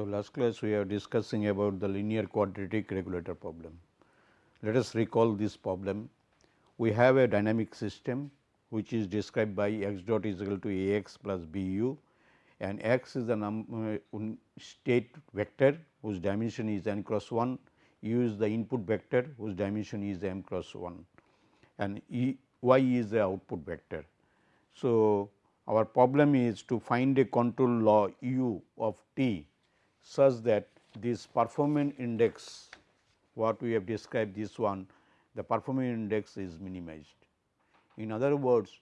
So, last class we are discussing about the linear quadratic regulator problem. Let us recall this problem. We have a dynamic system which is described by x dot is equal to a x plus b u and x is the num uh, state vector whose dimension is n cross 1, u is the input vector whose dimension is m cross 1 and e, y is the output vector. So, our problem is to find a control law u of t such that this performance index what we have described this one the performance index is minimized. In other words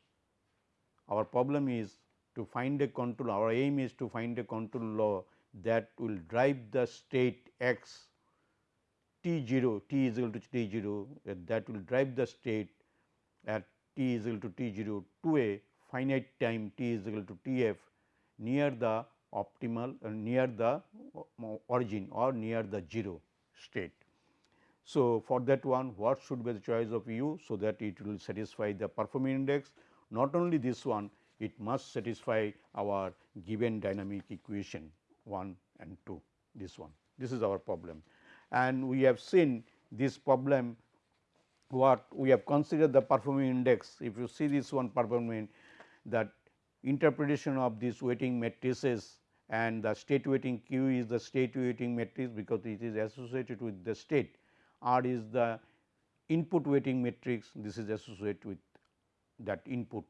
our problem is to find a control our aim is to find a control law that will drive the state x t 0 t is equal to t 0 that will drive the state at t is equal to t 0 to a finite time t is equal to t f near the optimal uh, near the uh, origin or near the 0 state. So, for that one what should be the choice of u so that it will satisfy the performance index? Not only this one it must satisfy our given dynamic equation 1 and 2 this one. This is our problem. And we have seen this problem what we have considered the performance index. If you see this one performance that interpretation of this weighting matrices and the state weighting q is the state weighting matrix because it is associated with the state r is the input weighting matrix this is associated with that input.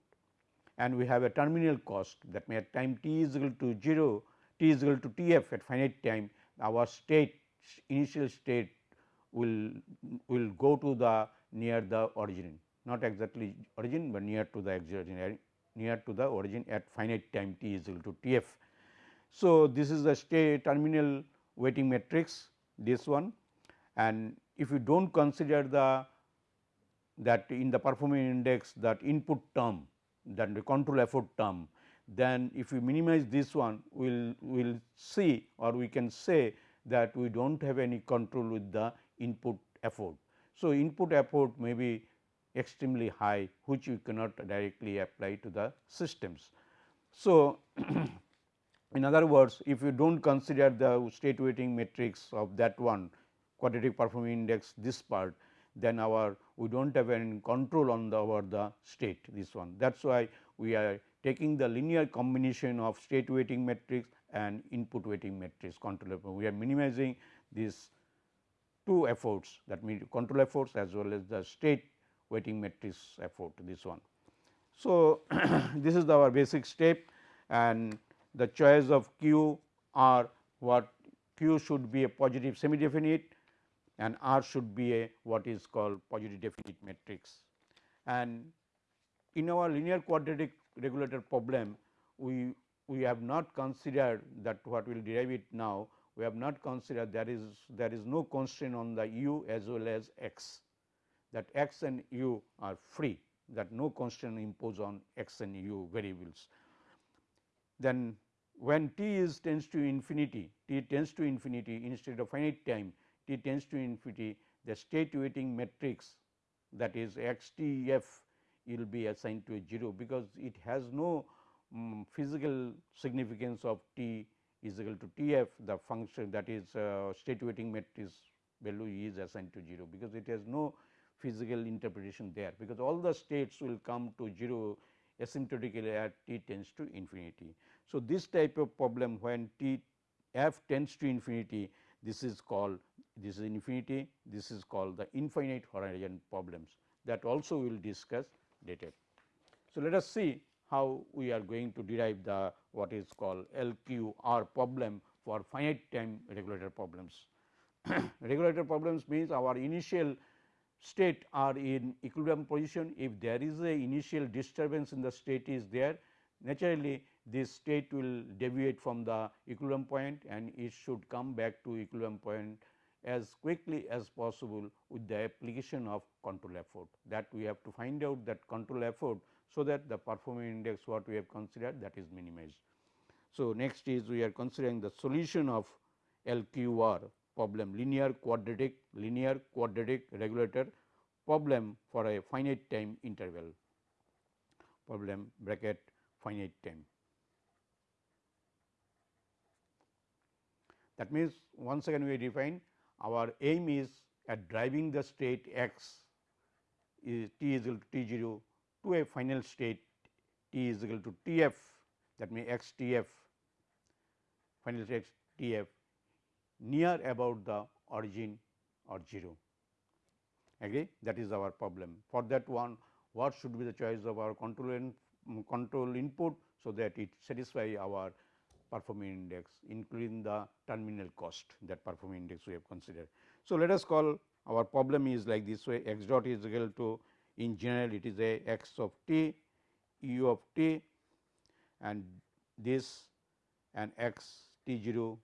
And we have a terminal cost that may at time t is equal to 0 t is equal to t f at finite time our state initial state will will go to the near the origin. Not exactly origin, but near to the origin near to the origin at finite time t is equal to t f. So, this is the state terminal weighting matrix this one and if you do not consider the that in the performance index that input term that the control effort term then if we minimize this one we will will see or we can say that we do not have any control with the input effort. So, input effort may be extremely high which you cannot directly apply to the systems. So, in other words if you do not consider the state weighting matrix of that one quadratic performance index this part then our we do not have any control on the over the state this one. That is why we are taking the linear combination of state weighting matrix and input weighting matrix control We are minimizing these two efforts that means control efforts as well as the state weighting matrix effort this one. So, this is our basic step and the choice of q r what q should be a positive semi definite and R should be a what is called positive definite matrix. And in our linear quadratic regulator problem, we we have not considered that what we will derive it now, we have not considered there is there is no constraint on the u as well as x that x and u are free that no constraint imposed on x and u variables. Then when t is tends to infinity, t tends to infinity instead of finite time t tends to infinity the state weighting matrix that is x t f will be assigned to a 0 because it has no um, physical significance of t is equal to t f the function that is uh, state weighting matrix value is assigned to 0 because it has no physical interpretation there because all the states will come to 0 asymptotically at t tends to infinity. So, this type of problem when t f tends to infinity this is called this is infinity, this is called the infinite horizon problems that also we will discuss later. So, let us see how we are going to derive the what is called LQR problem for finite time regulator problems. regulator problems means our initial state are in equilibrium position if there is a initial disturbance in the state is there naturally this state will deviate from the equilibrium point and it should come back to equilibrium point as quickly as possible with the application of control effort that we have to find out that control effort. So, that the performance index what we have considered that is minimized. So, next is we are considering the solution of LQR problem linear quadratic linear quadratic regulator problem for a finite time interval problem bracket finite time. That means, once again we define our aim is at driving the state x is t is equal to t 0 to a final state t is equal to t f that means x t f final state t f near about the origin or 0 agree that is our problem. For that one what should be the choice of our control in, control input. So, that it satisfy our performing index including the terminal cost that performing index we have considered. So, let us call our problem is like this way x dot is equal to in general it is a x of t u of t and this and x t 0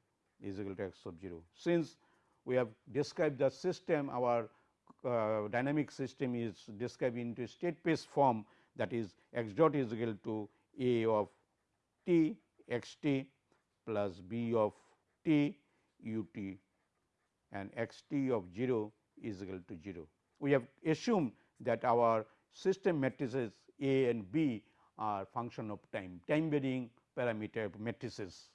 is equal to x of 0. Since we have described the system our uh, dynamic system is described into state space form that is x dot is equal to a of t x t plus b of t u t and x t of 0 is equal to 0. We have assumed that our system matrices A and B are function of time, time varying parameter matrices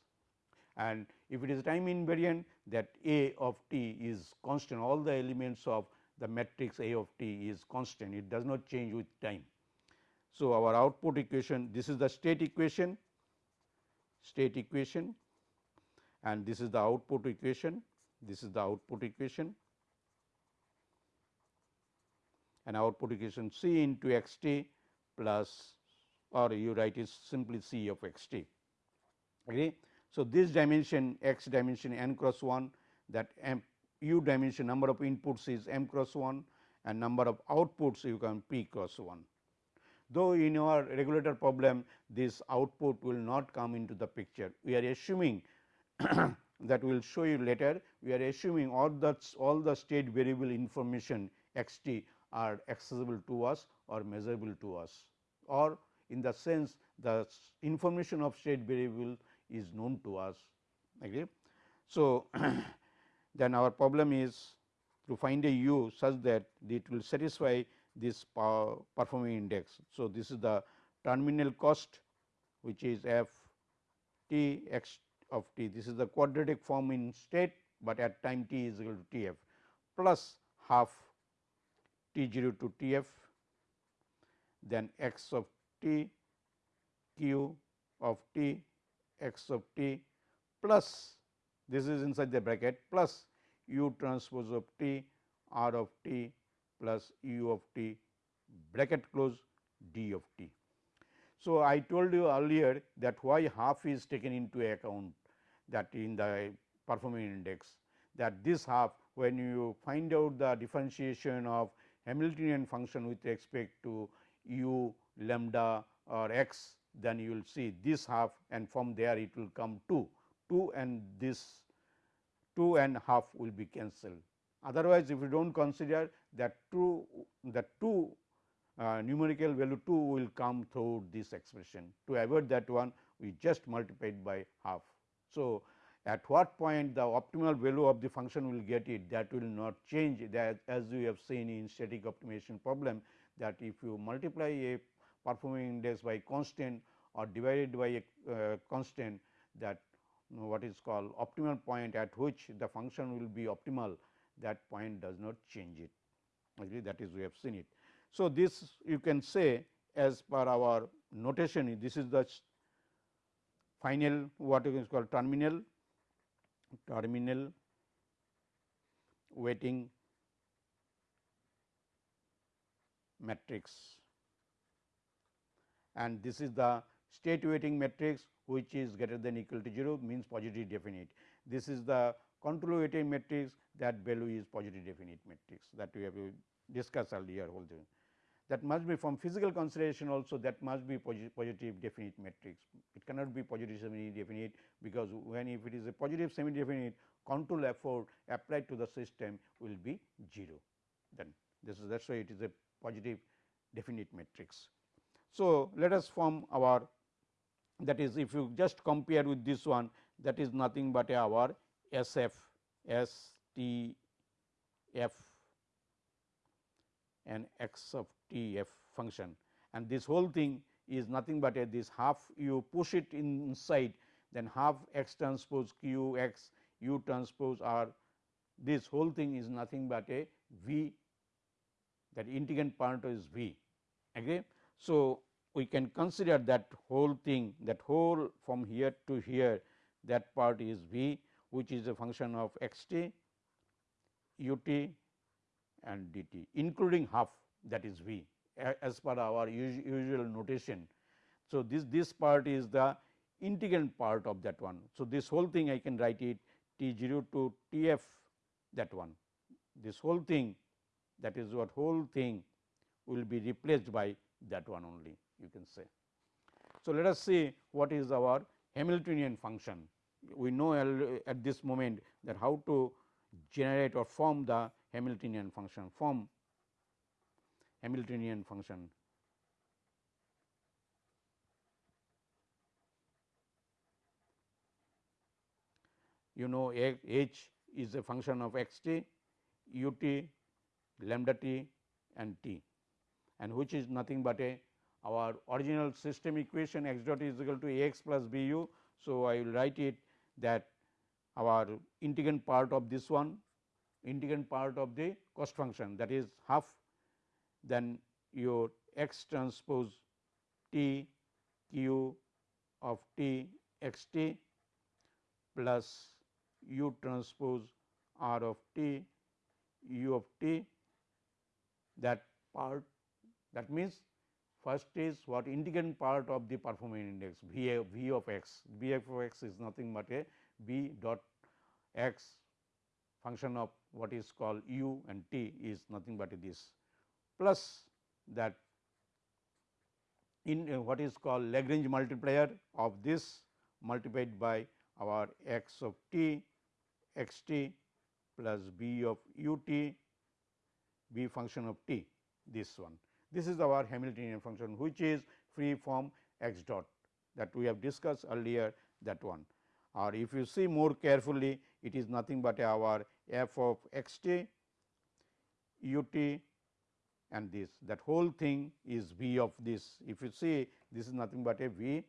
and if it is time invariant that A of t is constant all the elements of the matrix A of t is constant it does not change with time. So, our output equation this is the state equation state equation and this is the output equation this is the output equation and output equation C into x t plus or you write is simply C of x t. Okay. So, this dimension x dimension n cross 1 that m u dimension number of inputs is m cross 1 and number of outputs you can p cross 1. Though in our regulator problem this output will not come into the picture, we are assuming that we will show you later, we are assuming all the all the state variable information x t are accessible to us or measurable to us or in the sense the information of state variable is known to us. Okay. So, then our problem is to find a u such that it will satisfy this performing index. So, this is the terminal cost which is f t x of t this is the quadratic form in state, but at time t is equal to t f plus half t 0 to t f then x of t q of t x of t plus this is inside the bracket plus u transpose of t r of t plus u of t bracket close d of t. So, I told you earlier that why half is taken into account that in the performing index that this half when you find out the differentiation of Hamiltonian function with respect to u lambda or x then you will see this half and from there it will come 2, 2 and this 2 and half will be cancelled. Otherwise, if you do not consider that 2 that 2 uh, numerical value 2 will come through this expression. To avoid that one we just multiplied by half. So, at what point the optimal value of the function will get it that will not change that as we have seen in static optimization problem that if you multiply a performing index by constant or divided by a uh, constant that what is called optimal point at which the function will be optimal that point does not change it okay, that is we have seen it. So, this you can say as per our notation this is the final what is called terminal terminal weighting matrix and this is the state weighting matrix which is greater than equal to 0 means positive definite. This is the control weighting matrix that value is positive definite matrix that we have discussed earlier also. That must be from physical consideration also that must be positive definite matrix. It cannot be positive semi definite because when if it is a positive semi definite control effort applied to the system will be 0 then this is that is why it is a positive definite matrix. So, let us form our that is if you just compare with this one that is nothing but our S f S T f and x of t f function and this whole thing is nothing but a this half you push it inside then half x transpose q x u transpose r this whole thing is nothing but a v that integrand part is v. Okay. So, we can consider that whole thing that whole from here to here that part is v which is a function of x t u t and d t including half that is v as per our usual notation. So, this this part is the integrand part of that one. So, this whole thing I can write it T 0 to T f that one this whole thing that is what whole thing will be replaced by that one only you can say. So, let us see what is our Hamiltonian function. We know at this moment that how to generate or form the Hamiltonian function form Hamiltonian function. You know h is a function of x t, u t, lambda t and t and which is nothing but a our original system equation x dot is equal to a x plus b u. So, I will write it that our integrand part of this one integrand part of the cost function that is half then your x transpose t q of t x t plus u transpose r of t u of t that part that means first is what integrand part of the performance index v, a, v of x v of x is nothing but a b dot x function of what is called u and t is nothing but this plus that in uh, what is called Lagrange multiplier of this multiplied by our x of t x t plus b of u t b function of t this one. This is our Hamiltonian function which is free from x dot that we have discussed earlier that one or if you see more carefully it is nothing but our f of x t u t and this that whole thing is v of this. If you see this is nothing but a v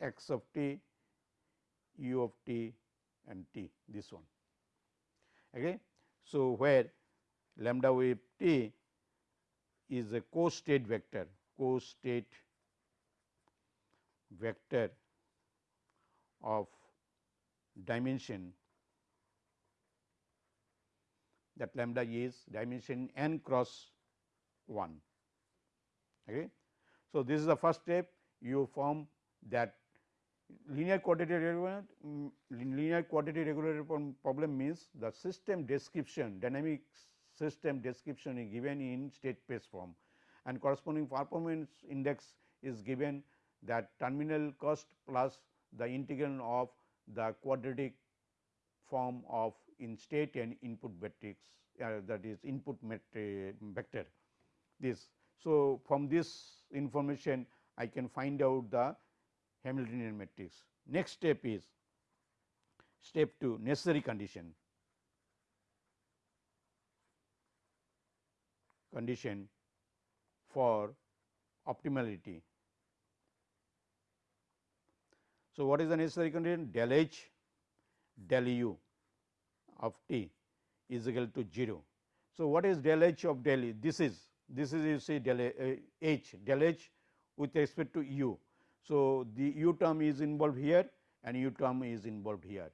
x of t u of t and t this one. Okay. So, where lambda wave t is a co-state vector co-state vector of dimension that lambda is dimension n cross 1. Okay. So, this is the first step you form that linear quadratic regulator um, linear quadratic regulator problem means the system description dynamic system description is given in state space form and corresponding performance index is given that terminal cost plus the integral of the quadratic form of in state and input matrix uh, that is input vector this. So, from this information I can find out the Hamiltonian matrix. Next step is step 2 necessary condition condition for optimality. So, what is the necessary condition del h del u of t is equal to 0. So, what is del h of del e? This is this is you see del uh, h del h with respect to u. So, the u term is involved here and u term is involved here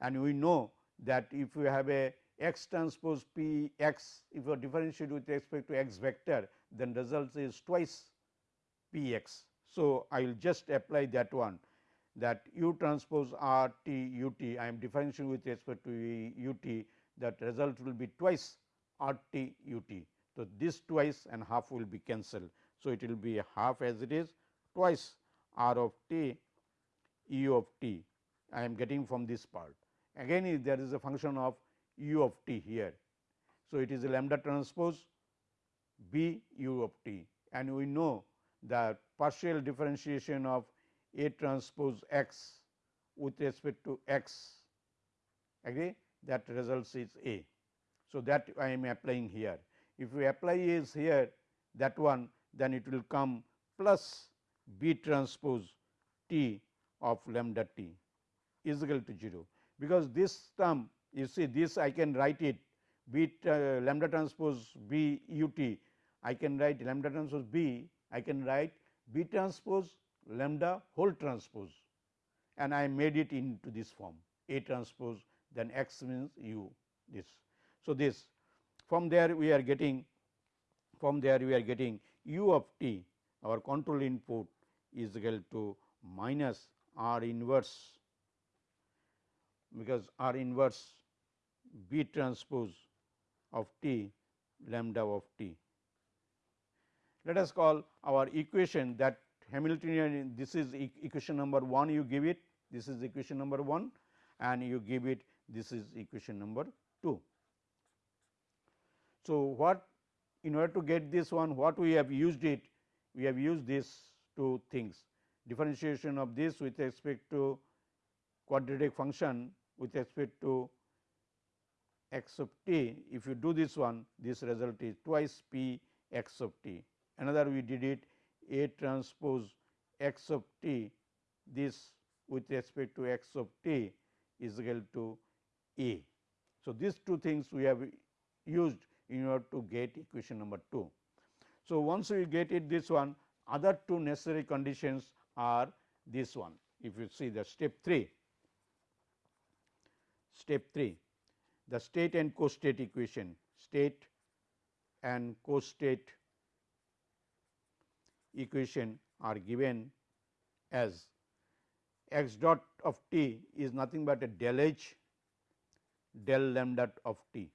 and we know that if we have a x transpose p x if you differentiate with respect to x vector then result is twice p x. So, I will just apply that one that u transpose r t u t I am differentiating with respect to u t that result will be twice r t u t. So, this twice and half will be cancelled. So, it will be half as it is twice r of t u of t I am getting from this part. Again there is a function of u of t here. So, it is lambda transpose b u of t and we know that partial differentiation of a transpose x with respect to x agree that results is A. So, that I am applying here. If we apply is here that one then it will come plus B transpose T of lambda T is equal to 0, because this term you see this I can write it. It uh, lambda transpose B u t. I can write lambda transpose B. I can write B transpose lambda whole transpose. And I made it into this form. A transpose then x means u this. So, this from there we are getting from there we are getting u of t our control input is equal to minus r inverse. Because r inverse B transpose of t lambda of t. Let us call our equation that Hamiltonian this is equation number 1 you give it this is equation number 1 and you give it this is equation number 2. So, what in order to get this one what we have used it we have used these two things differentiation of this with respect to quadratic function with respect to x of t if you do this one this result is twice p x of t another we did it a transpose x of t this with respect to x of t is equal to a. So, these two things we have used in order to get equation number 2. So, once we get it this one other two necessary conditions are this one if you see the step 3 step 3 the state and co-state equation state and co-state equation are given as x dot of t is nothing but a del h del lambda of t.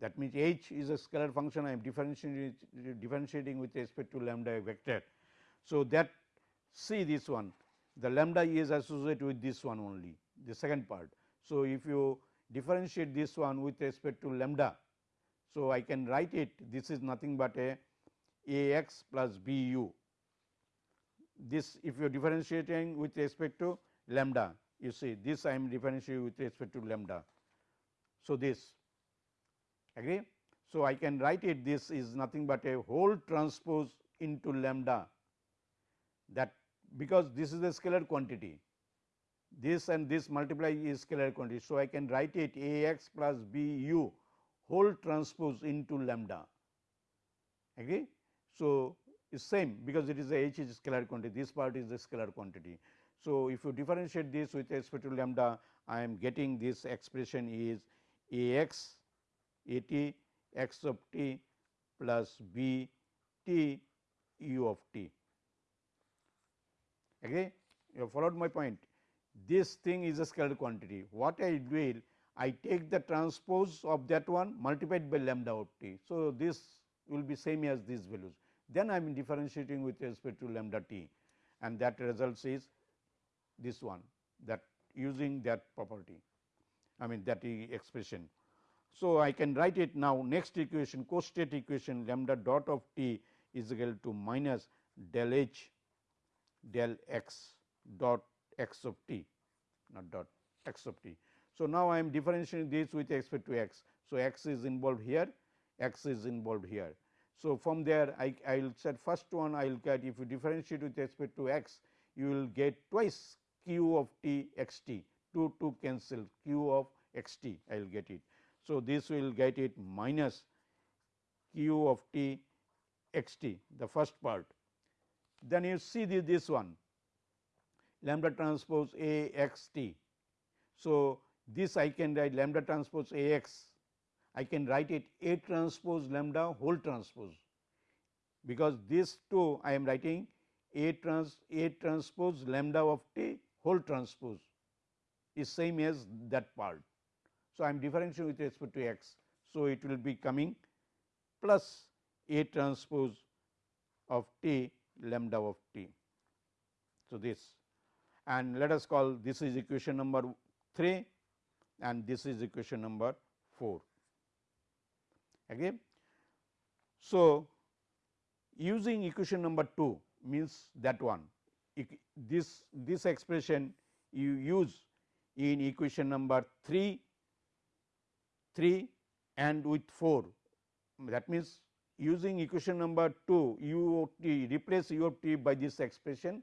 That means, h is a scalar function I am differentiating, differentiating with respect to lambda vector. So, that see this one the lambda is associated with this one only the second part. So, if you differentiate this one with respect to lambda. So, I can write it this is nothing but a a x plus b u this if you are differentiating with respect to lambda you see this I am differentiating with respect to lambda. So, this agree. So, I can write it this is nothing but a whole transpose into lambda that because this is a scalar quantity this and this multiply is scalar quantity. So, I can write it a x plus b u whole transpose into lambda agree. So, is same because it is a h is scalar quantity this part is the scalar quantity. So, if you differentiate this with respect to lambda I am getting this expression is a x a t x of t plus b t u of t. Agree? You have followed my point. This thing is a scalar quantity. What I will? I take the transpose of that one multiplied by lambda of t. So, this will be same as these values. Then I am differentiating with respect to lambda t and that results is this one that using that property I mean that expression. So, I can write it now next equation co-state equation lambda dot of t is equal to minus del h del x dot x of t not dot x of t. So, now I am differentiating this with respect to x. So, x is involved here x is involved here. So, from there I, I will set first one I will get if you differentiate with respect to x you will get twice q of t x t 2 2 cancel q of x t I will get it. So, this will get it minus q of t x t the first part. Then you see this, this one lambda transpose A x t. So, this I can write lambda transpose A x I can write it A transpose lambda whole transpose because this two I am writing A trans A transpose lambda of t whole transpose is same as that part. So, I am differentiating with respect to x. So, it will be coming plus A transpose of t lambda of t. So, this and let us call this is equation number 3 and this is equation number 4. Okay. So, using equation number 2 means that one this this expression you use in equation number 3 3 and with 4 that means using equation number 2 u of t replace u of t by this expression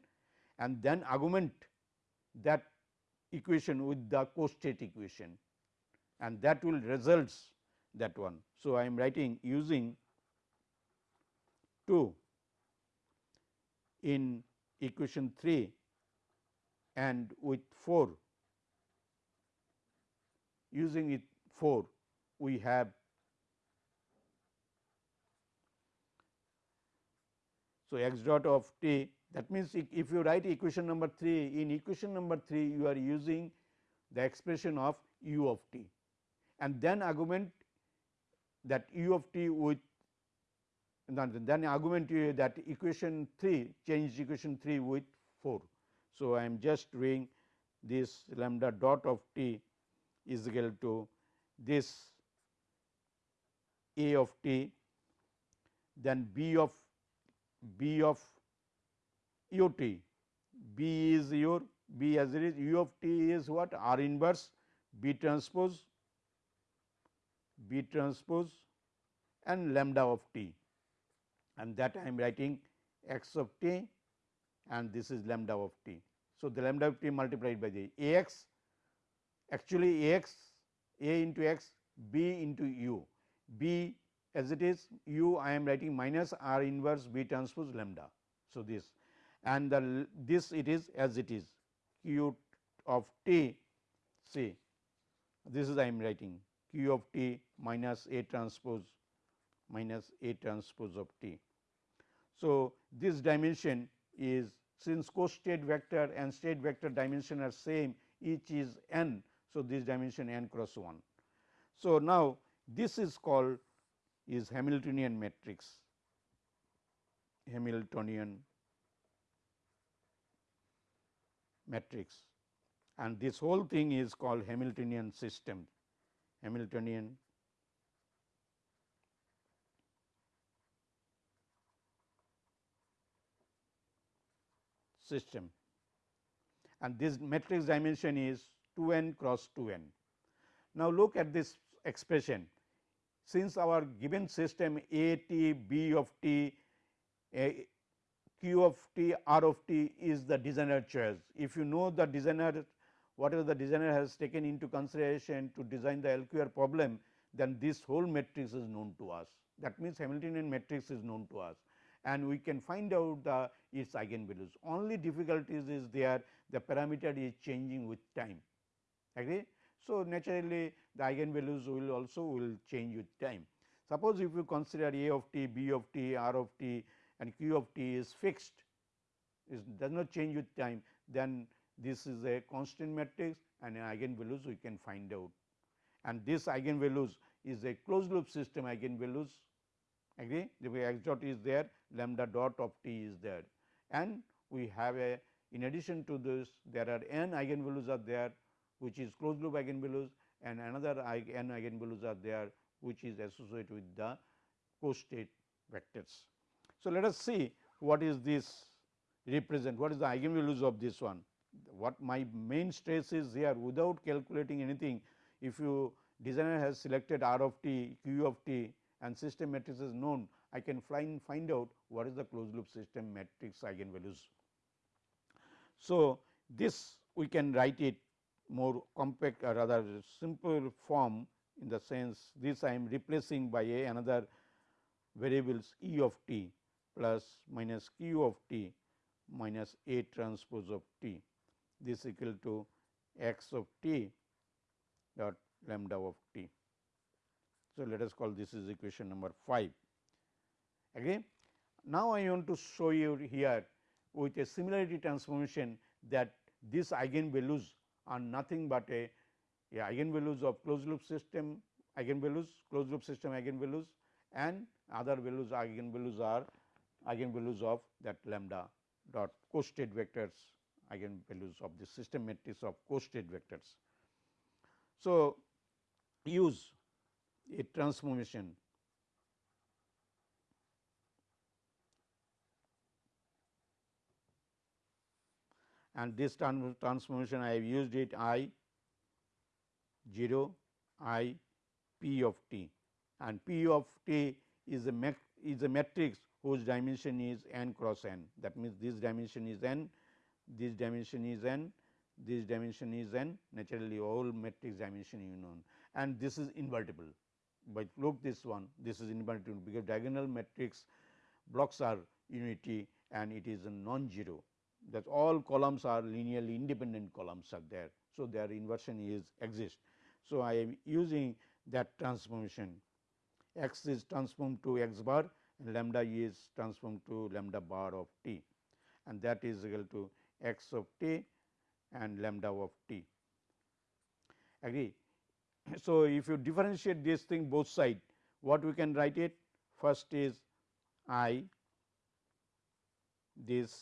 and then augment that equation with the co-state equation and that will results that one. So, I am writing using 2 in equation 3 and with 4 using it 4 we have so x dot of t that means if you write equation number 3 in equation number 3 you are using the expression of u of t and then augment that u of t with then augment that equation 3 change equation 3 with 4. So, I am just doing this lambda dot of t is equal to this a of t then b of b of u t. B is your b as it is u of t is what? R inverse. B transpose b transpose and lambda of t. And that I am writing x of t and this is lambda of t. So, the lambda of t multiplied by the a x actually a x a into x b into u. B as it is u I am writing minus r inverse b transpose lambda. So, this and the this it is as it is q of t see this is I am writing q of t minus a transpose minus a transpose of t. So, this dimension is since co-state vector and state vector dimension are same each is n. So, this dimension n cross 1. So, now this is called is Hamiltonian matrix Hamiltonian matrix and this whole thing is called Hamiltonian system. Hamiltonian system. And this matrix dimension is 2 n cross 2 n. Now, look at this expression. Since our given system A t b of t q of t r of t is the designer choice. If you know the designer whatever the designer has taken into consideration to design the LQR problem then this whole matrix is known to us that means Hamiltonian matrix is known to us and we can find out the its eigenvalues. Only difficulties is there the parameter is changing with time agree. So, naturally the eigenvalues will also will change with time. Suppose if you consider A of t, B of t, R of t and Q of t is fixed is does not change with time then this is a constant matrix and eigenvalues we can find out. And this eigenvalues is a closed loop system eigenvalues agree? The x dot is there lambda dot of t is there. And we have a in addition to this there are n eigenvalues are there which is closed loop eigenvalues and another n eigenvalues are there which is associated with the co-state vectors. So, let us see what is this represent what is the eigenvalues of this one what my main stress is here without calculating anything if you designer has selected r of t q of t and system matrix is known, I can find, find out what is the closed loop system matrix eigenvalues. So, this we can write it more compact or rather simple form in the sense this I am replacing by a another variables E of t plus minus q of t minus a transpose of t this equal to x of t dot lambda of t. So, let us call this is equation number 5. Again, now I want to show you here with a similarity transformation that these eigenvalues are nothing but a, a eigenvalues of closed loop system eigenvalues, closed loop system eigenvalues and other values eigenvalues are eigenvalues of that lambda dot co-state vectors eigenvalues of the system matrix of co-state vectors. So, use a transformation and this transformation I have used it I 0 I p of t and p of t is a is a matrix whose dimension is n cross n. That means this dimension is n this dimension is n this dimension is n. Naturally all matrix dimension you know. And this is invertible. But look this one. This is invertible because diagonal matrix blocks are unity and it is a non-zero. That all columns are linearly independent columns are there. So, their inversion is exist. So, I am using that transformation. X is transformed to x bar lambda is transformed to lambda bar of t and that is equal to x of t and lambda of t agree. So, if you differentiate this thing both side what we can write it first is i this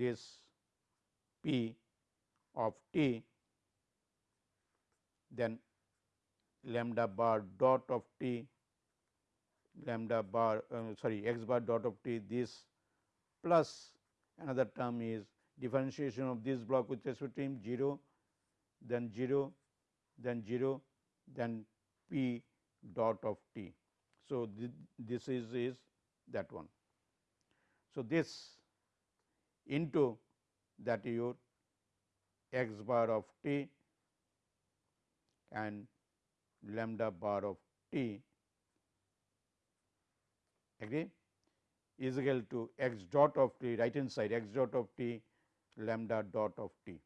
this p of t then lambda bar dot of t lambda bar uh, sorry x bar dot of t this plus another term is differentiation of this block with respect to him 0 then 0 then 0 then p dot of t. So, th this is is that one. So, this into that your x bar of t and lambda bar of t agree is equal to x dot of t right hand side x dot of t lambda dot of t.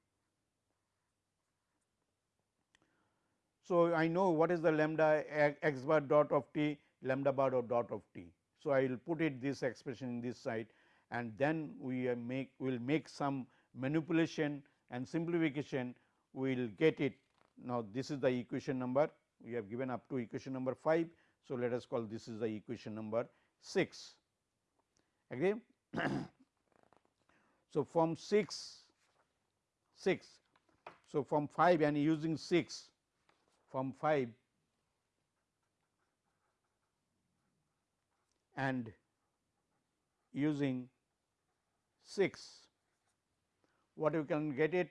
So, I know what is the lambda eh, x bar dot of t lambda bar dot of t. So, I will put it this expression in this side and then we uh, make will make some manipulation and simplification we will get it. Now, this is the equation number we have given up to equation number 5. So, let us call this is the equation number 6 agree. so, from 6 6 so from 5 and using 6 from 5 and using 6 what you can get it.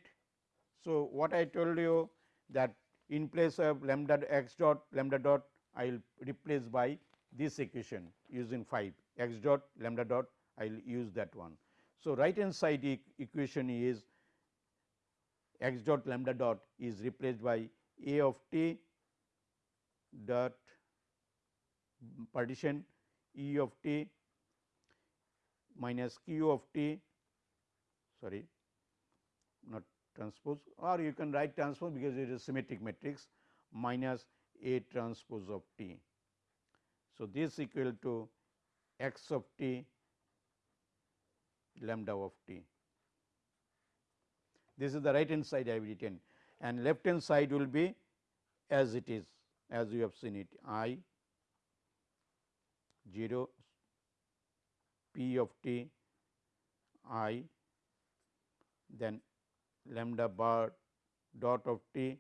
So, what I told you that in place of lambda x dot lambda dot I will replace by this equation using 5 x dot lambda dot I will use that one. So, right hand side e equation is x dot lambda dot is replaced by a of t dot partition e of t minus q of t sorry not transpose or you can write transpose because it is symmetric matrix minus A transpose of t. So, this is equal to x of t lambda of t. This is the right hand side I have written and left hand side will be as it is as you have seen it i 0 p of t i then lambda bar dot of t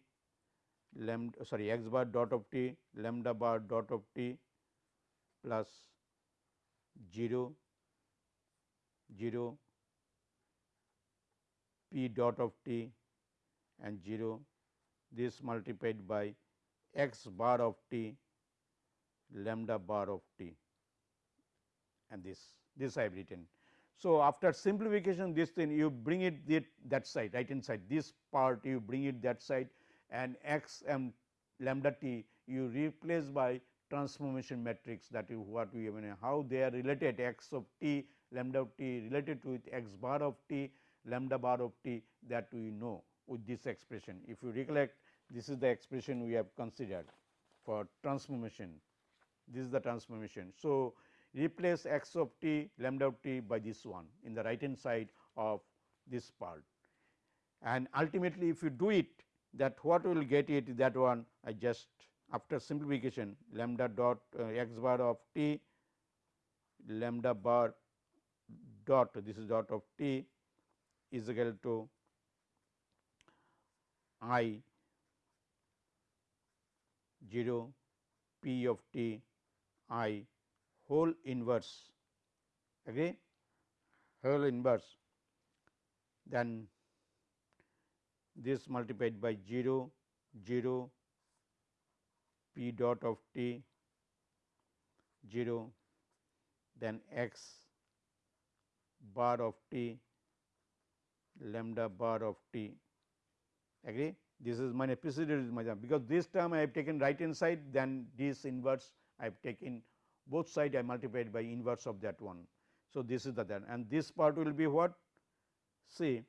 lambda sorry x bar dot of t lambda bar dot of t plus 0 0 p dot of t and 0 this multiplied by x bar of t lambda bar of t. And this this I have written. So, after simplification this thing you bring it that, side right hand side this part you bring it that side. And x and lambda t you replace by transformation matrix that is what we have mean how they are related x of t lambda of t related to with x bar of t lambda bar of t that we know with this expression. If you recollect this is the expression we have considered for transformation this is the transformation. So, replace x of t lambda of t by this one in the right hand side of this part. And ultimately, if you do it that what we will get it that one I just after simplification lambda dot uh, x bar of t lambda bar dot this is dot of t is equal to i 0 p of t i whole inverse agree whole inverse. Then this multiplied by 0 0 p dot of t 0 then x bar of t lambda bar of t. Agree? This is my procedure is my because this term I have taken right hand side then this inverse I have taken both side I multiplied by inverse of that one. So, this is the that and this part will be what? Say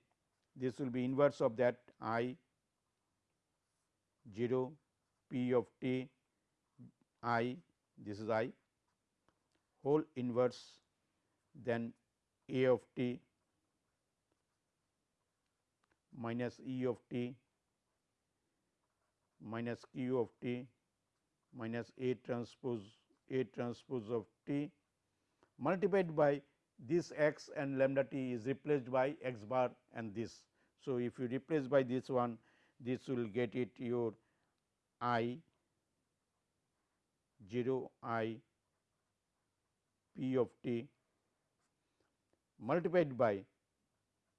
this will be inverse of that i 0 p of t i this is i whole inverse then a of t minus e of t minus q of t minus A transpose A transpose of t multiplied by this x and lambda t is replaced by x bar and this. So, if you replace by this one this will get it your i 0 i p of t multiplied by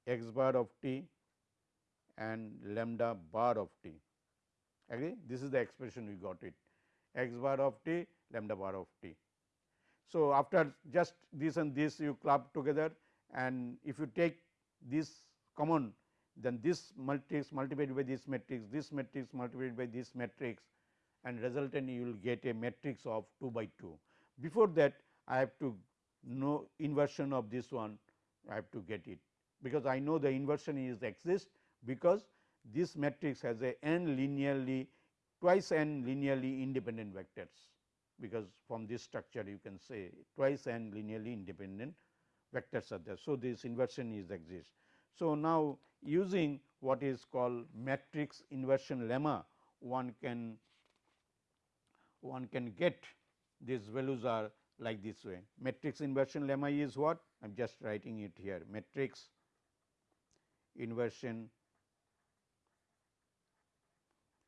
x bar of t and lambda bar of t. Agree? This is the expression we got it. X bar of t lambda bar of t. So, after just this and this you club together and if you take this common then this matrix multiplied by this matrix, this matrix multiplied by this matrix and resultant you will get a matrix of 2 by 2. Before that I have to know inversion of this one I have to get it because I know the inversion is exist because this matrix has a n linearly twice n linearly independent vectors because from this structure you can say twice n linearly independent vectors are there. So, this inversion is exist. So, now using what is called matrix inversion lemma one can one can get these values are like this way. Matrix inversion lemma is what? I am just writing it here matrix inversion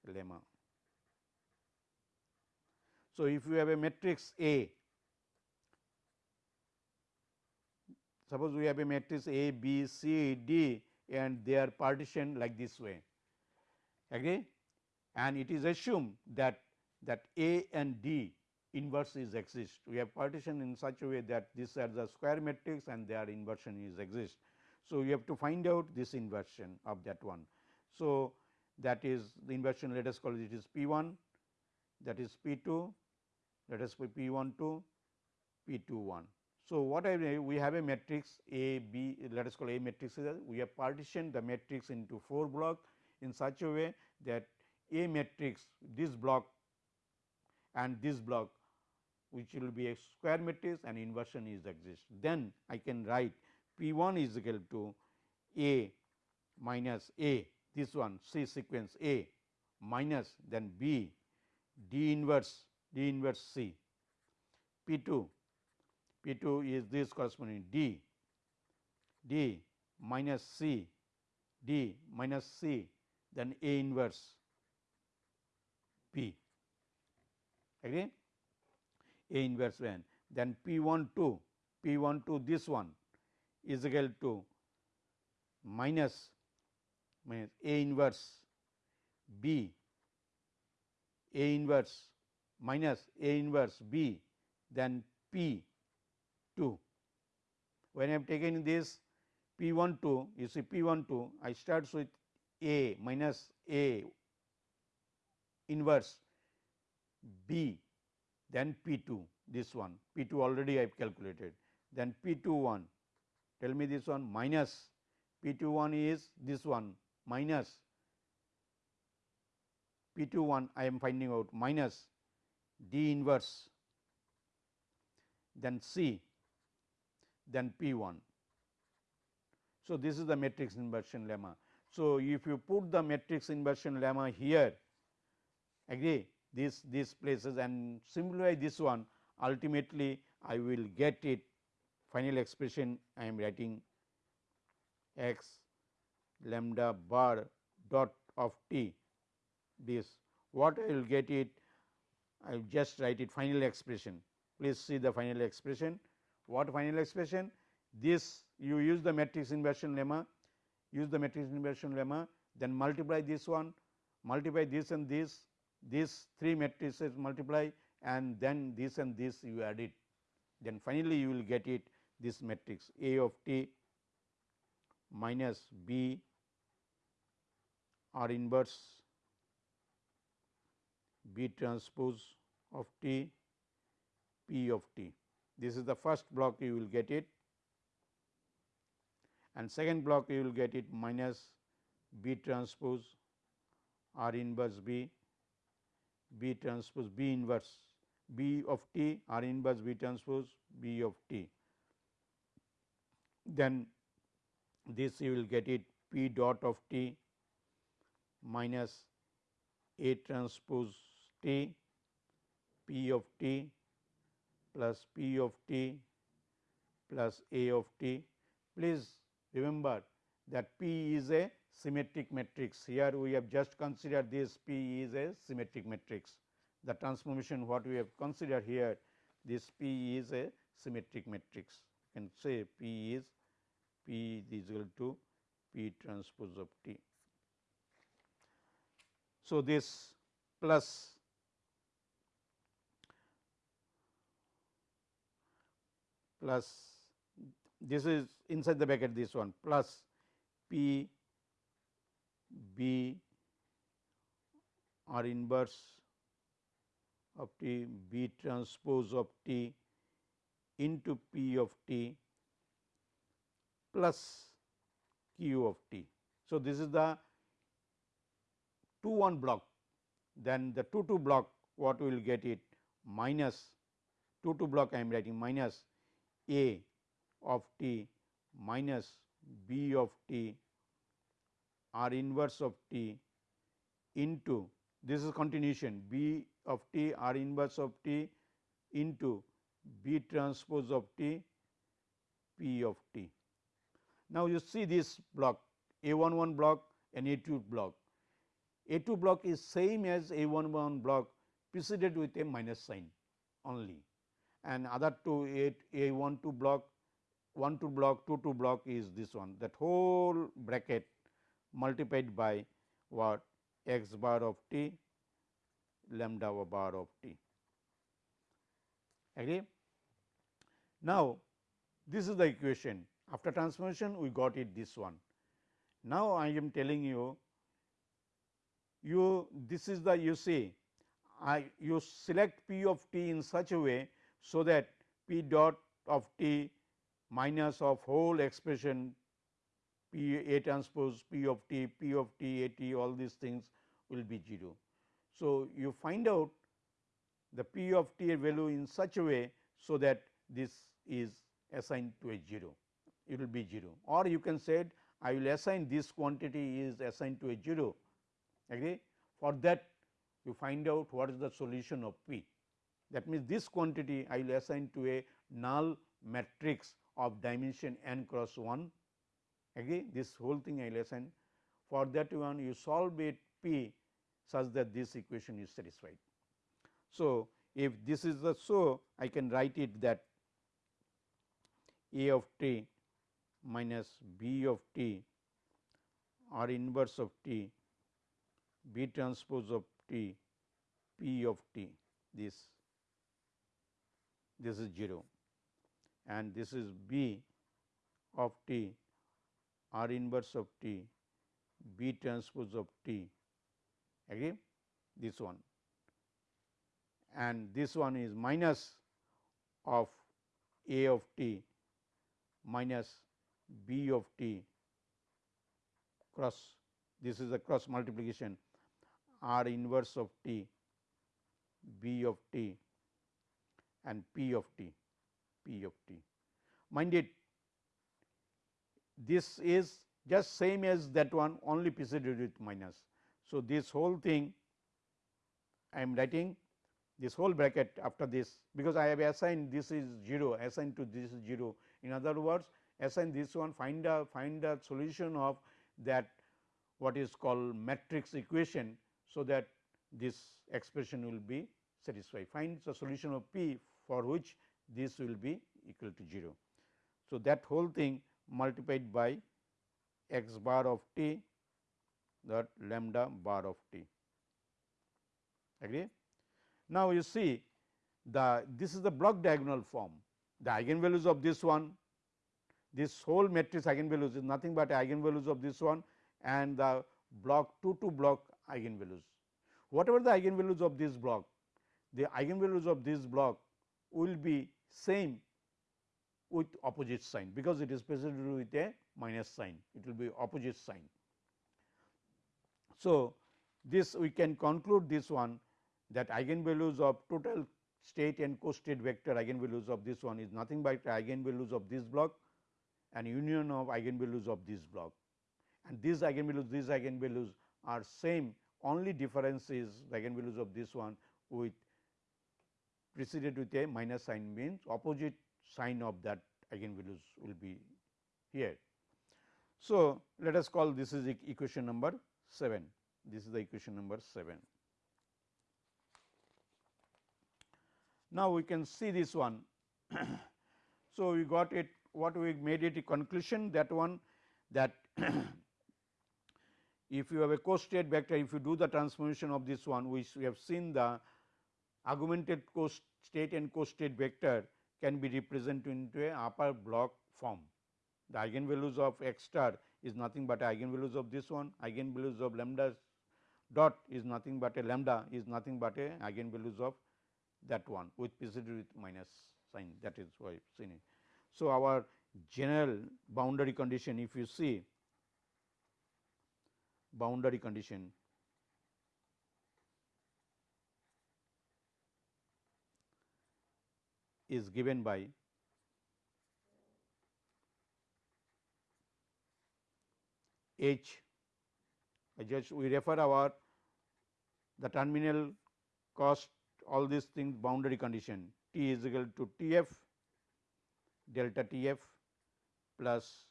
lemma. So, if you have a matrix A, suppose we have a matrix A, B, C, D and they are partitioned like this way agree and it is assumed that that A and D inverse is exist. We have partition in such a way that these are the square matrix and their inversion is exist. So, you have to find out this inversion of that one. So, that is the inversion let us call it is P 1 that is P 2 let us put P 1 2 P 2 1. So, what I we have a matrix A B let us call A matrix we have partitioned the matrix into 4 block in such a way that A matrix this block and this block which will be a square matrix and inversion is exist. Then I can write P 1 is equal to A minus A this one C sequence A minus then B D inverse D inverse C P 2 P 2 is this corresponding D D minus C D minus C then A inverse P again A inverse n then P 1 2 P 1 2 this one is equal to minus minus A inverse B A inverse minus A inverse B then P 2. When I have taken this P 1 2 you see P 1 2 I start with A minus A inverse B then P 2 this one. P 2 already I have calculated. Then P 2 1 tell me this one minus. P 2 1 is this one minus. P 2 1 I am finding out minus. D inverse. Then C then P 1. So, this is the matrix inversion lemma. So, if you put the matrix inversion lemma here agree this these places and simplify this one ultimately I will get it. Final expression I am writing x lambda bar dot of t. This what I will get it? I will just write it final expression. Please see the final expression. What final expression? This you use the matrix inversion lemma use the matrix inversion lemma then multiply this one multiply this and this these three matrices multiply and then this and this you add it then finally you will get it this matrix A of t minus B R inverse B transpose of T P of T. This is the first block you will get it and second block you will get it minus B transpose R inverse B B transpose B inverse B of T R inverse B transpose B of T. Then this you will get it P dot of T minus A transpose T P of T plus P of T plus A of T. Please remember that P is a symmetric matrix. Here we have just considered this P is a symmetric matrix. The transformation what we have considered here this P is a symmetric matrix. You can say P is P is equal to P transpose of T. So, this plus plus this is inside the bracket this one plus P B R inverse of T B transpose of T into P of T plus Q of T. So, this is the 2 1 block then the 2 2 block what we will get it minus 2 2 block I am writing minus A of t minus B of t R inverse of t into this is continuation B of t R inverse of t into B transpose of t P of t. Now, you see this block A 1 1 block and A 2 block. A 2 block is same as A 1 1 block preceded with a minus sign only and other two A, A 1 2 block 1 2 block 2 2 block is this one that whole bracket multiplied by what x bar of t lambda bar of t. Agree? Now, this is the equation after transformation we got it this one. Now, I am telling you you this is the you see I you select p of t in such a way so that p dot of t minus of whole expression p a transpose p of t p of t a t all these things will be 0. So, you find out the p of t value in such a way so that this is assigned to a 0 it will be 0 or you can say I will assign this quantity is assigned to a 0 agree? For that you find out what is the solution of p. That means, this quantity I will assign to a null matrix of dimension n cross 1 again this whole thing I assign for that one you solve it p such that this equation is satisfied. So, if this is the so I can write it that a of t minus b of t r inverse of t b transpose of t p of t this this is 0 and this is b of t r inverse of t b transpose of t agree this one and this one is minus of a of t minus b of t cross this is a cross multiplication r inverse of t b of t and P of t, P of t. Mind it, this is just same as that one only preceded with minus. So, this whole thing I am writing this whole bracket after this because I have assigned this is 0 assigned to this is 0. In other words, assign this one find a find a solution of that what is called matrix equation. So, that this expression will be satisfied find the solution of p for which this will be equal to 0. So, that whole thing multiplied by x bar of t that lambda bar of t agree. Now, you see the this is the block diagonal form the eigenvalues of this one this whole matrix eigenvalues is nothing but eigenvalues of this one and the block 2 to block eigenvalues. Whatever the eigenvalues of this block, the eigenvalues of this block will be same with opposite sign, because it is preceded with a minus sign, it will be opposite sign. So, this we can conclude this one that eigenvalues of total state and co-state vector eigenvalues of this one is nothing but eigenvalues of this block and union of eigenvalues of this block. And these eigenvalues, these eigenvalues are same only difference is eigenvalues of this one with preceded with a minus sign means opposite sign of that eigenvalues will be here. So, let us call this is equation number 7, this is the equation number 7. Now, we can see this one. so, we got it what we made it a conclusion that one that if you have a co-state vector if you do the transformation of this one which we have seen the augmented co-state and co-state vector can be represented into a upper block form. The eigenvalues of x star is nothing but eigenvalues of this one, eigenvalues of lambda dot is nothing but a lambda is nothing but a eigenvalues of that one with preceded with minus sign that is why seen it. So, our general boundary condition if you see boundary condition is given by H. I just we refer our the terminal cost all these things boundary condition. T is equal to T f delta T f plus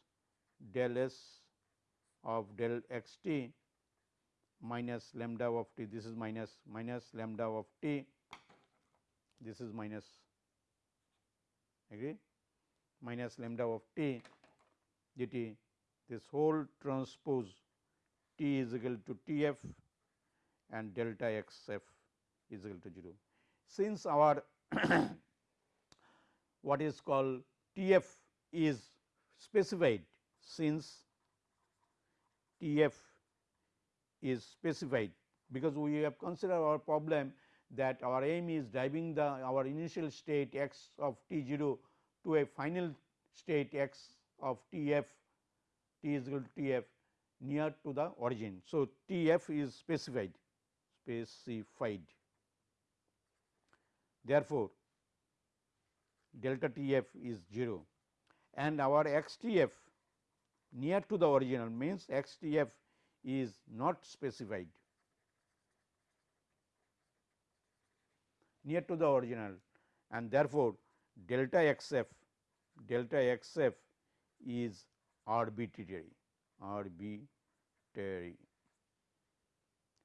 del s of del x t minus lambda of t. This is minus minus lambda of t. This is minus agree minus lambda of t dt this whole transpose t is equal to t f and delta x f is equal to 0. Since our what is called T f is specified since T f is specified because we have considered our problem that our aim is driving the our initial state x of t 0 to a final state x of t f t is equal to t f near to the origin. So, t f is specified specified. Therefore, delta t f is 0 and our x t f near to the original means x t f is not specified near to the original and therefore, delta x f delta x f is arbitrary arbitrary.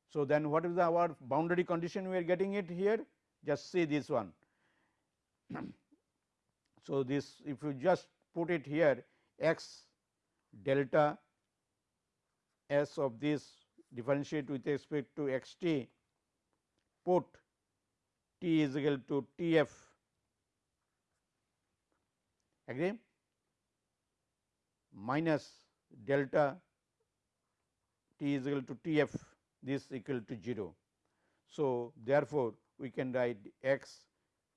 So, then what is the our boundary condition we are getting it here just see this one. so, this if you just put it here x delta s of this differentiate with respect to x t put t is equal to T f agree? Minus delta t is equal to T f this equal to 0. So, therefore, we can write x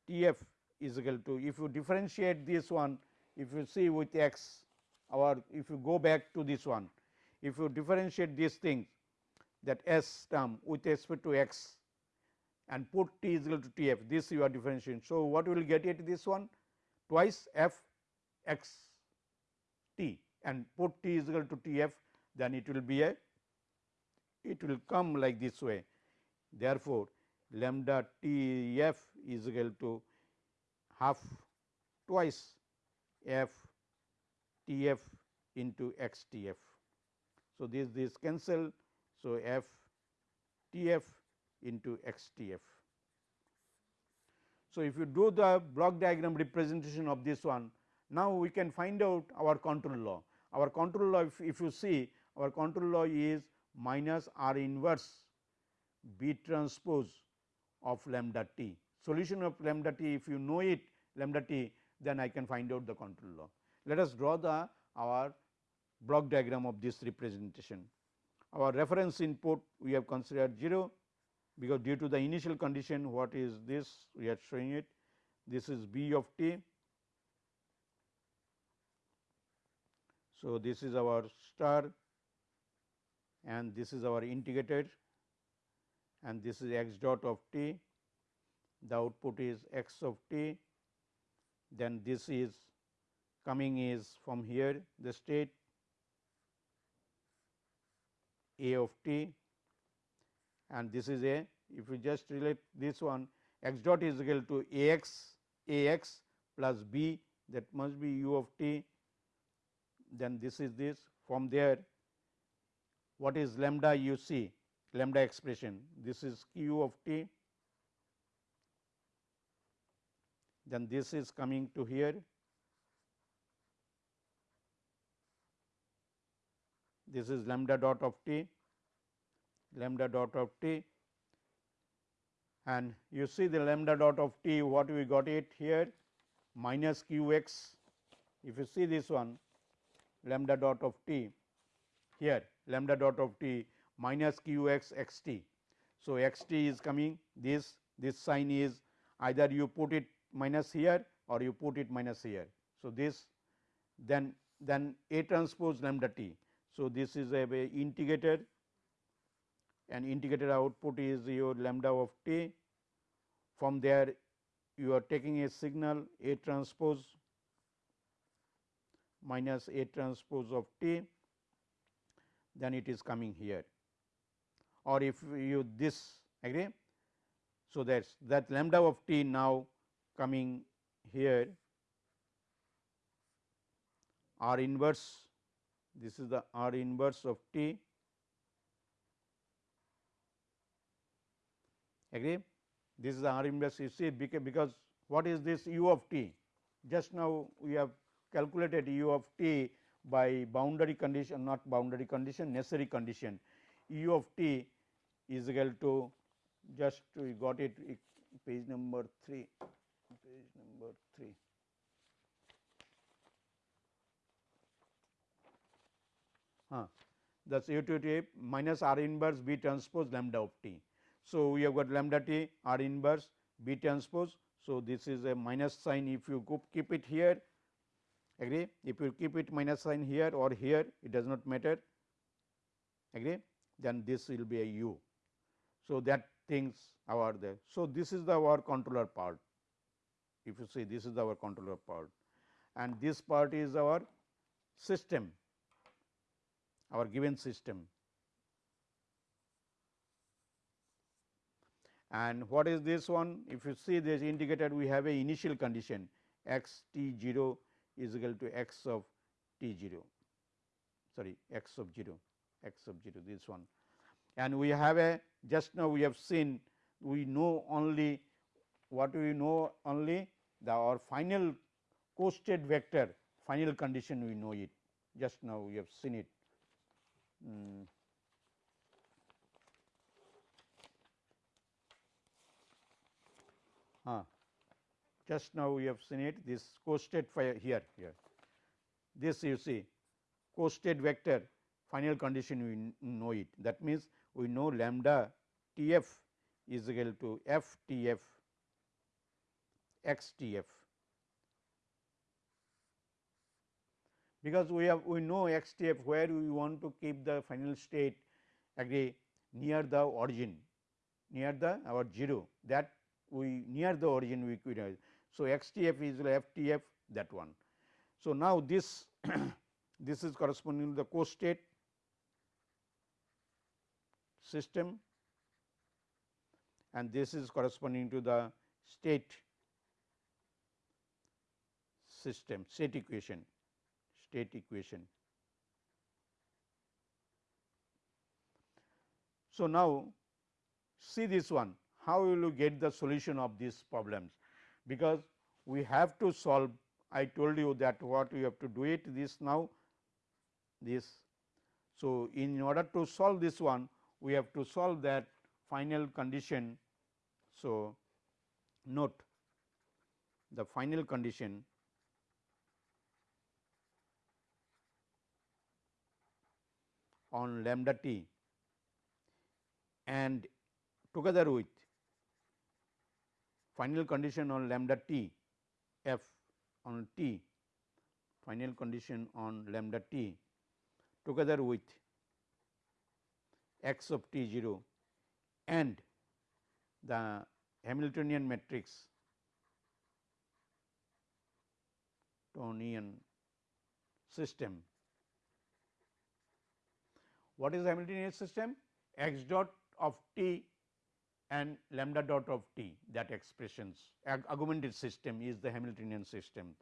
T f is equal to if you differentiate this one if you see with x or if you go back to this one if you differentiate these things that s term with respect to x and put t is equal to t f this you are differentiating. So, what we will get it this one twice f x t and put t is equal to t f then it will be a it will come like this way. Therefore, lambda t f is equal to half twice f t f into x t f. So, this this cancel. So, f t f into x t f. So, if you do the block diagram representation of this one, now we can find out our control law. Our control law if, if you see our control law is minus r inverse b transpose of lambda t. Solution of lambda t if you know it lambda t then I can find out the control law. let us draw the our block diagram of this representation. Our reference input we have considered 0 because due to the initial condition what is this? We are showing it. This is b of t. So, this is our star and this is our integrator and this is x dot of t. The output is x of t. Then this is coming is from here the state a of t and this is a. If we just relate this one x dot is equal to a x a x plus b that must be u of t. Then this is this from there what is lambda you see lambda expression. This is q of t. Then this is coming to here. This is lambda dot of t lambda dot of t and you see the lambda dot of t what we got it here minus q x if you see this one lambda dot of t here lambda dot of t minus q x x t. So, x t is coming this this sign is either you put it minus here or you put it minus here. So, this then then A transpose lambda t. So, this is a, integrator and integrated output is your lambda of t. From there you are taking a signal A transpose minus A transpose of t, then it is coming here or if you this agree. So, that is that lambda of t now coming here R inverse this is the R inverse of t agree this is the R inverse you see because what is this u of t just now we have calculated u of t by boundary condition not boundary condition necessary condition u of t is equal to just we got it page number 3 page number 3 huh. that is u to t minus r inverse b transpose lambda of t. So, we have got lambda t r inverse b transpose. So, this is a minus sign if you keep it here agree if you keep it minus sign here or here it does not matter agree then this will be a u. So, that things are there. So, this is the our controller part if you see this is our controller part and this part is our system our given system. And what is this one? If you see this indicated we have a initial condition x t 0 is equal to x of t 0 sorry x of 0 x of 0 this one and we have a just now we have seen we know only what we know only the our final co-state vector final condition we know it just now we have seen it. Mm. Just now we have seen it this co-state here here. This you see co-state vector final condition we know it. That means we know lambda T f is equal to f T f x T f because we have we know x T f where we want to keep the final state agree near the origin near the our 0 that we near the origin we could so x T f is the f T f that one. So, now this this is corresponding to the co state system and this is corresponding to the state system state equation state equation. So, now see this one how will you get the solution of these problems because we have to solve I told you that what we have to do it this now this. So, in order to solve this one we have to solve that final condition. So, note the final condition on lambda t and together with final condition on lambda t f on t final condition on lambda t together with x of t 0 and the Hamiltonian matrix Hamiltonian system. What is the Hamiltonian system? x dot of t and lambda dot of t that expressions augmented system is the Hamiltonian system.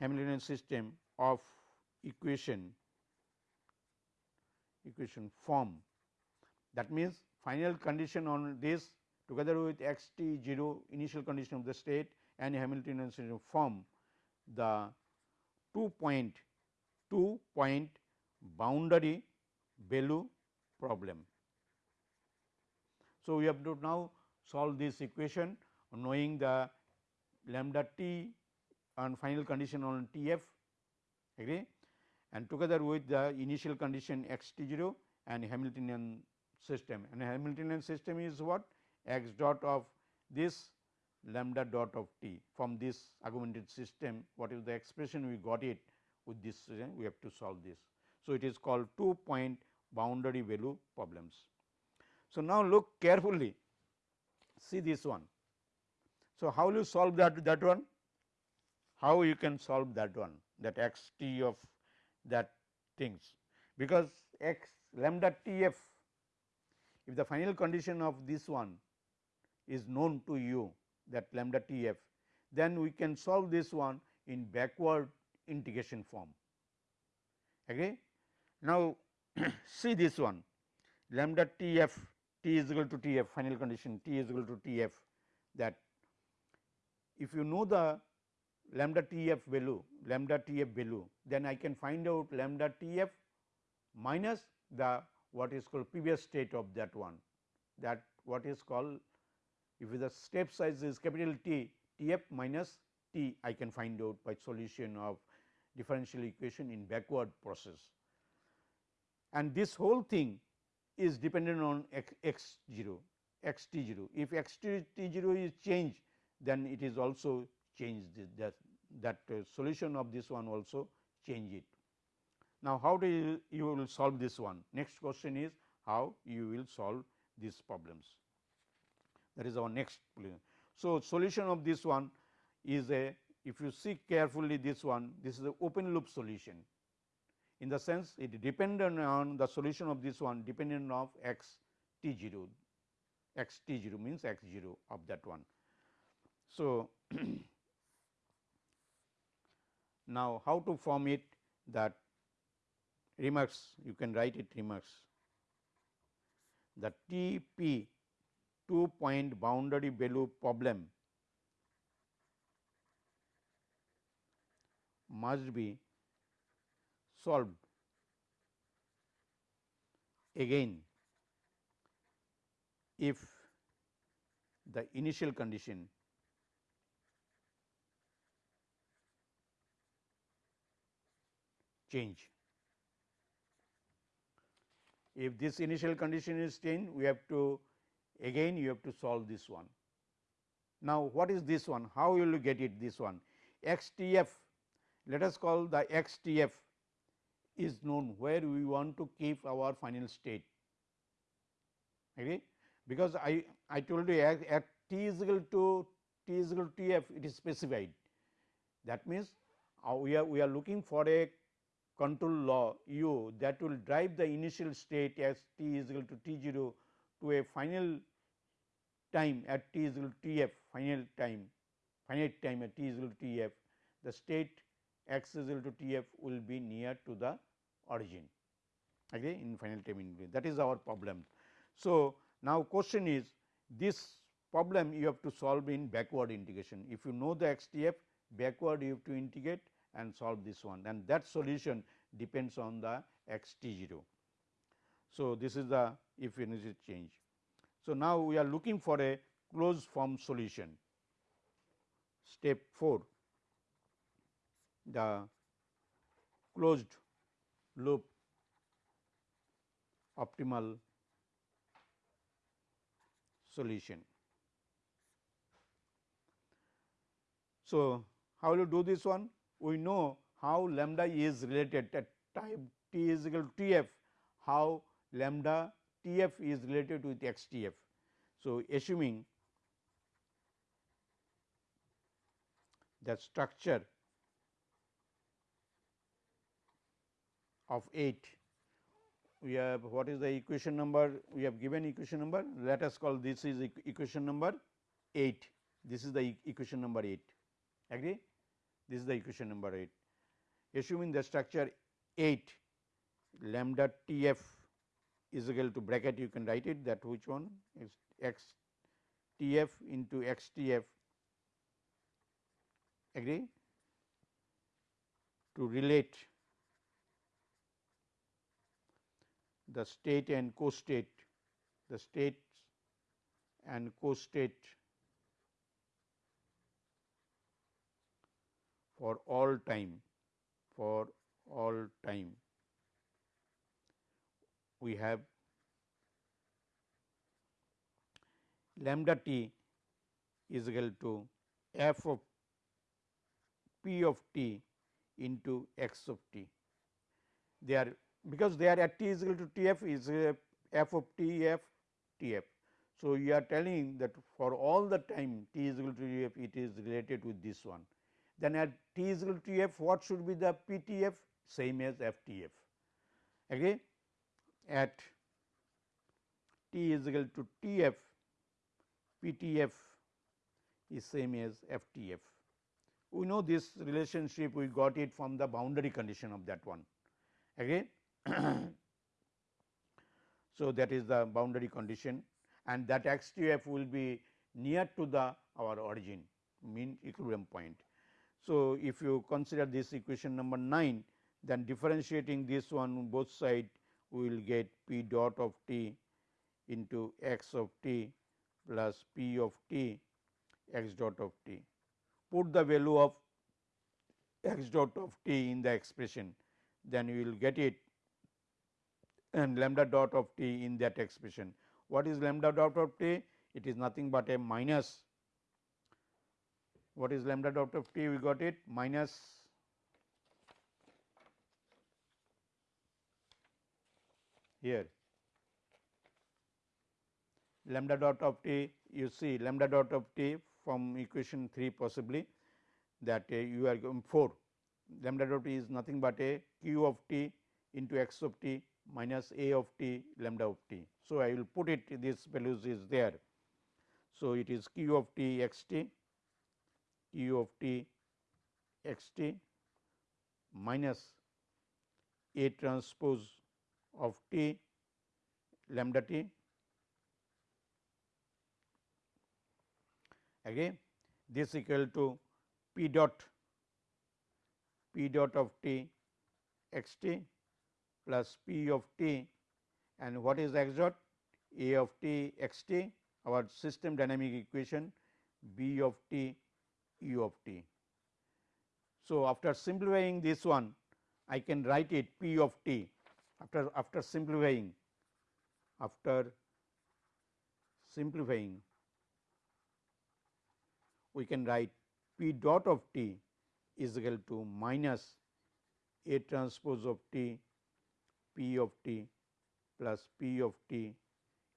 Hamiltonian system of equation equation form that means final condition on this together with x t 0 initial condition of the state and Hamiltonian system form the two point two point boundary value problem. So, we have to now solve this equation knowing the lambda t and final condition on T f agree? And together with the initial condition x t 0 and Hamiltonian system. And Hamiltonian system is what? X dot of this lambda dot of t from this augmented system. What is the expression? We got it with this we have to solve this. So, it is called two point boundary value problems. So, now look carefully see this one. So, how will you solve that that one? How you can solve that one that x t of that things because x lambda t f if the final condition of this one is known to you that lambda t f, then we can solve this one in backward integration form. Agree? Now, see this one lambda t f t is equal to t f final condition t is equal to t f that if you know the lambda t f value lambda t f value then I can find out lambda t f minus the what is called previous state of that one that what is called if the step size is capital T T f minus T I can find out by solution of differential equation in backward process. And this whole thing is dependent on x, x 0 x t 0. If x t 0 is changed then it is also changed that, that uh, solution of this one also change it. Now, how do you, you will solve this one? Next question is how you will solve these problems that is our next problem. So, solution of this one is a if you see carefully this one this is a open loop solution in the sense it dependent on the solution of this one dependent of x t 0 x t 0 means x 0 of that one. So, now how to form it that remarks you can write it remarks the T p two point boundary value problem must be solved again if the initial condition change. If this initial condition is changed, we have to again you have to solve this one. Now, what is this one? How will you get it this one? X T f let us call the X T f is known where we want to keep our final state. Agree because I, I told you at, at t is equal to t is equal to t f it is specified. That means uh, we are we are looking for a control law u that will drive the initial state as t is equal to t 0 to a final time at t is equal to t f final time finite time at t is equal to t f. The state x is equal to t f will be near to the origin okay, in final time in that is our problem. So, now question is this problem you have to solve in backward integration if you know the x t f backward you have to integrate and solve this one and that solution depends on the x t 0. So, this is the if energy change. So, now we are looking for a closed form solution. Step 4 the closed loop optimal solution. So, how will you do this one? We know how lambda is related at time t is equal to T f, how lambda T f is related with x T f. So, assuming the structure of 8 we have what is the equation number? We have given equation number. Let us call this is equation number 8 this is the equation number 8 agree? This is the equation number 8 assuming the structure 8 lambda T f is equal to bracket you can write it that which one? Is x T f into x T f agree? To relate the state and co-state, the state and co-state for all time, for all time. We have lambda t is equal to f of p of t into x of t. They are because they are at t is equal to T f is f of T f T f. So, you are telling that for all the time t is equal to T f it is related with this one. Then at t is equal to T f what should be the P T f same as f T f agree at t is equal to T f P T f is same as f T f. We know this relationship we got it from the boundary condition of that one again so, that is the boundary condition and that x t f will be near to the our origin mean equilibrium point. So, if you consider this equation number 9 then differentiating this one both side we will get p dot of t into x of t plus p of t x dot of t. Put the value of x dot of t in the expression then you will get it and lambda dot of t in that expression. What is lambda dot of t? It is nothing but a minus what is lambda dot of t we got it minus here lambda dot of t you see lambda dot of t from equation 3 possibly that uh, you are going 4 lambda dot t is nothing but a q of t into x of t minus a of t lambda of t. So, I will put it this values is there. So, it is q of t x t q of t x t minus a transpose of t lambda t again this equal to p dot p dot of t x t plus p of t and what is x dot a of t x t our system dynamic equation b of t u of t. So, after simplifying this one I can write it p of t after after simplifying after simplifying we can write p dot of t is equal to minus a transpose of t p of t plus p of t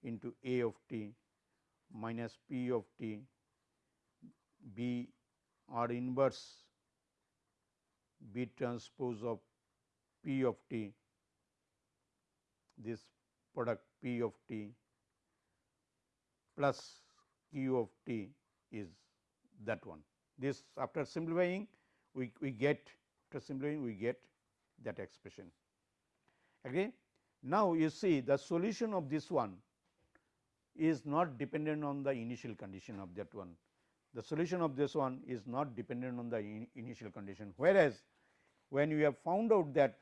into a of t minus p of t b or inverse b transpose of p of t this product p of t plus q of t is that one. This after simplifying we, we get after simplifying we get that expression agree. Now, you see the solution of this one is not dependent on the initial condition of that one. The solution of this one is not dependent on the in initial condition, whereas, when you have found out that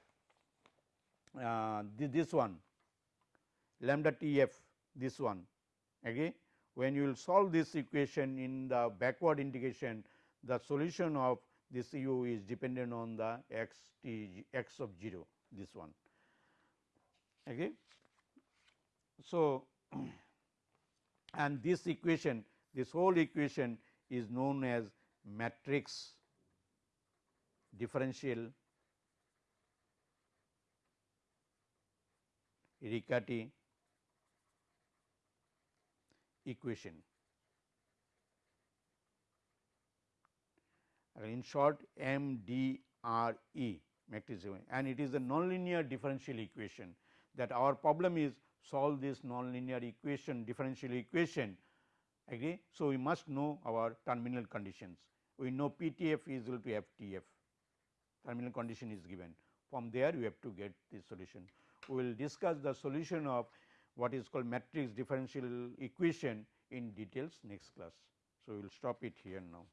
uh, this one lambda T f this one agree when you will solve this equation in the backward integration the solution of this u is dependent on the x t x of 0 this one. Okay. so, and this equation this whole equation is known as matrix differential Riccati equation. In short MDRE matrix and it is a nonlinear differential equation that our problem is solve this nonlinear equation differential equation agree. So, we must know our terminal conditions we know PTF is equal to FTF terminal condition is given from there we have to get the solution. We will discuss the solution of what is called matrix differential equation in details next class. So, we will stop it here now.